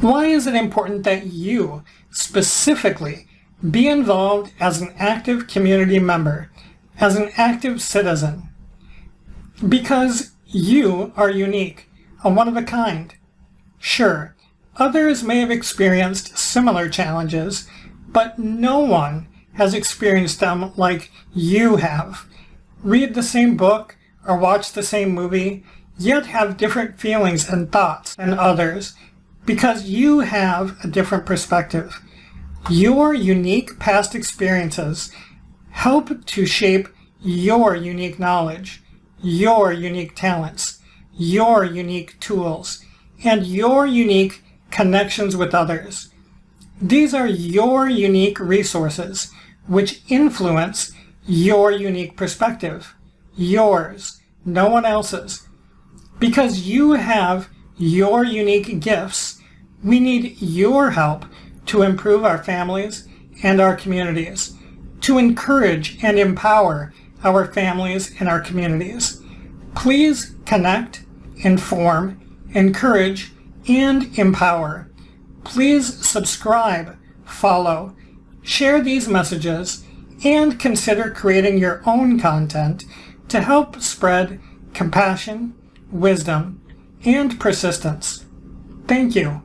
Why is it important that you, specifically, be involved as an active community member, as an active citizen? Because you are unique, a one of a kind. Sure, others may have experienced similar challenges, but no one has experienced them like you have. Read the same book or watch the same movie, yet have different feelings and thoughts than others because you have a different perspective. Your unique past experiences help to shape your unique knowledge, your unique talents, your unique tools, and your unique connections with others. These are your unique resources which influence your unique perspective. Yours, no one else's. Because you have your unique gifts, we need your help to improve our families and our communities, to encourage and empower our families and our communities. Please connect, inform, encourage, and empower. Please subscribe, follow, share these messages, and consider creating your own content to help spread compassion, wisdom, and persistence. Thank you.